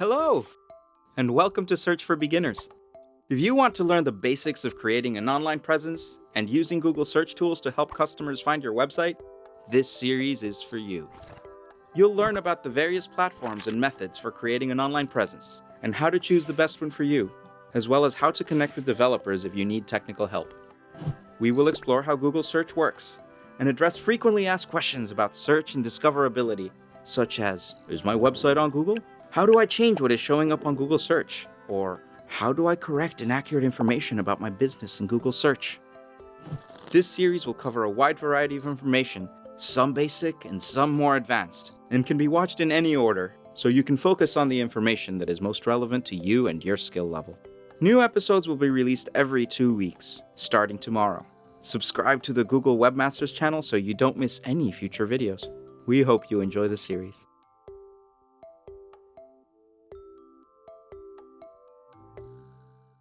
Hello, and welcome to Search for Beginners. If you want to learn the basics of creating an online presence and using Google search tools to help customers find your website, this series is for you. You'll learn about the various platforms and methods for creating an online presence and how to choose the best one for you, as well as how to connect with developers if you need technical help. We will explore how Google search works and address frequently asked questions about search and discoverability, such as, is my website on Google? How do I change what is showing up on Google search? Or how do I correct inaccurate information about my business in Google search? This series will cover a wide variety of information, some basic and some more advanced, and can be watched in any order, so you can focus on the information that is most relevant to you and your skill level. New episodes will be released every two weeks, starting tomorrow. Subscribe to the Google Webmasters channel so you don't miss any future videos. We hope you enjoy the series.